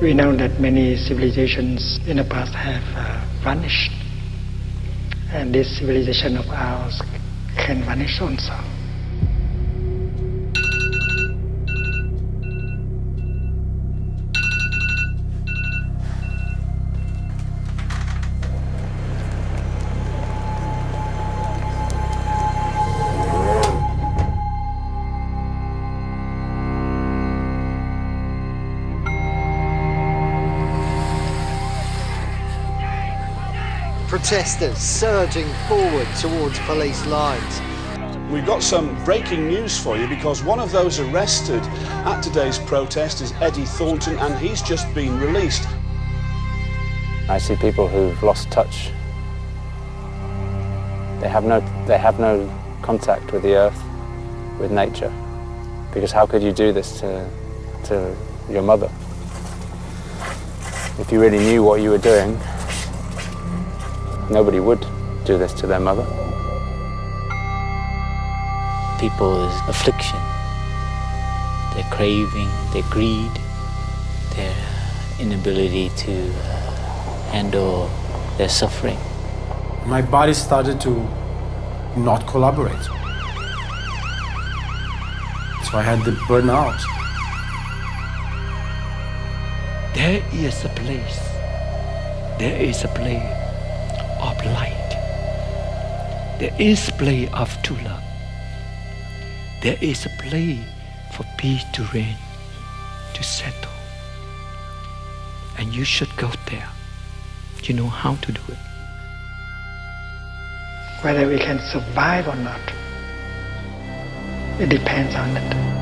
We know that many civilizations in the past have uh, vanished, and this civilization of ours can vanish also. Protesters surging forward towards police lines. We've got some breaking news for you because one of those arrested at today's protest is Eddie Thornton and he's just been released. I see people who've lost touch. They have no, they have no contact with the earth, with nature. Because how could you do this to, to your mother? If you really knew what you were doing, Nobody would do this to their mother. People's affliction, their craving, their greed, their inability to uh, handle their suffering. My body started to not collaborate. So I had the burnout. There is a place, there is a place of light. There is play of true love. There is a play for peace to reign, to settle. And you should go there. You know how to do it. Whether we can survive or not, it depends on it.